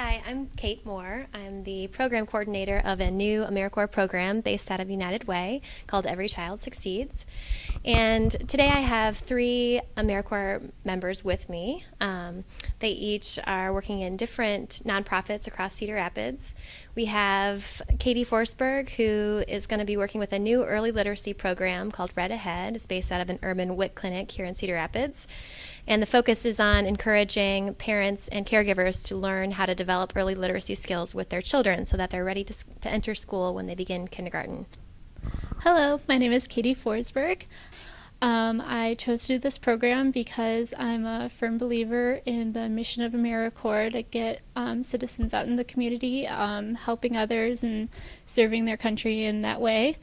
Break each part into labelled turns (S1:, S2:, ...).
S1: Hi, I'm Kate Moore. I'm the program coordinator of a new AmeriCorps program based out of United Way called Every Child Succeeds. And today I have three AmeriCorps members with me. Um, they each are working in different nonprofits across Cedar Rapids. We have Katie Forsberg, who is going to be working with a new early literacy program called Read Ahead. It's based out of an urban WIC clinic here in Cedar Rapids. And the focus is on encouraging parents and caregivers to learn how to develop early literacy skills with their children so that they're ready to, to enter school when they begin kindergarten.
S2: Hello, my name is Katie Forsberg. Um, I chose to do this program because I'm a firm believer in the mission of AmeriCorps to get um, citizens out in the community, um, helping others and serving their country in that way.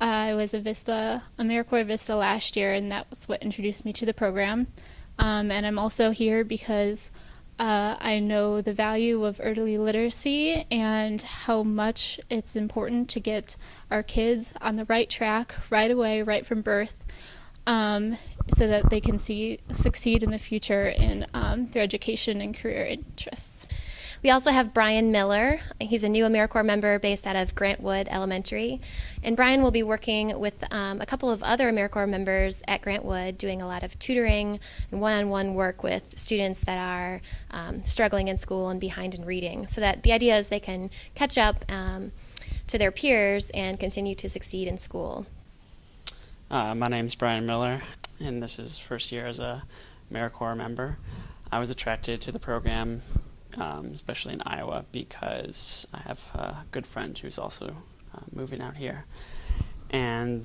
S2: I was a Vista, AmeriCorps Vista last year, and that was what introduced me to the program. Um, and I'm also here because uh, I know the value of early literacy and how much it's important to get our kids on the right track right away, right from birth, um, so that they can see succeed in the future in um, their education and career interests.
S1: We also have Brian Miller. He's a new AmeriCorps member based out of Grant Wood Elementary. And Brian will be working with um, a couple of other AmeriCorps members at Grant Wood doing a lot of tutoring and one-on-one -on -one work with students that are um, struggling in school and behind in reading. So that the idea is they can catch up um, to their peers and continue to succeed in school.
S3: Uh, my name is Brian Miller, and this is first year as a AmeriCorps member. I was attracted to the program um, especially in Iowa, because I have a good friend who's also uh, moving out here. And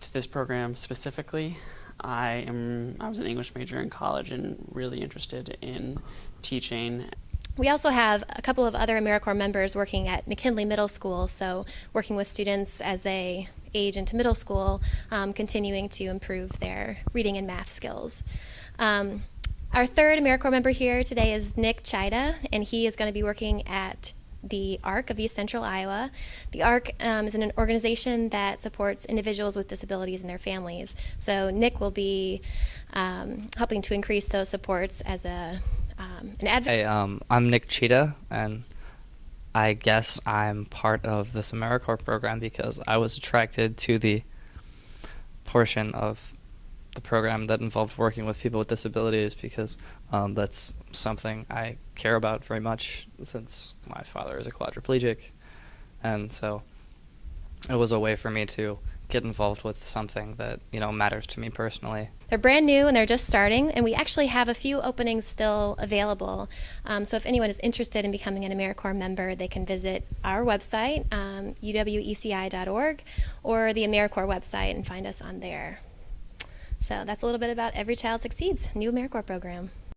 S3: to this program specifically, I am I was an English major in college and really interested in teaching.
S1: We also have a couple of other AmeriCorps members working at McKinley Middle School, so working with students as they age into middle school, um, continuing to improve their reading and math skills. Um, our third AmeriCorps member here today is Nick Chida, and he is going to be working at the ARC of East Central Iowa. The ARC um, is an organization that supports individuals with disabilities and their families. So Nick will be um, helping to increase those supports as a um, an advocate.
S4: Hey, um, I'm Nick Chida, and I guess I'm part of this AmeriCorps program because I was attracted to the portion of the program that involved working with people with disabilities because um, that's something I care about very much since my father is a quadriplegic. And so it was a way for me to get involved with something that, you know, matters to me personally.
S1: They're brand new and they're just starting, and we actually have a few openings still available. Um, so if anyone is interested in becoming an AmeriCorps member, they can visit our website, um, uweci.org, or the AmeriCorps website and find us on there. So that's a little bit about Every Child Succeeds, new AmeriCorps program.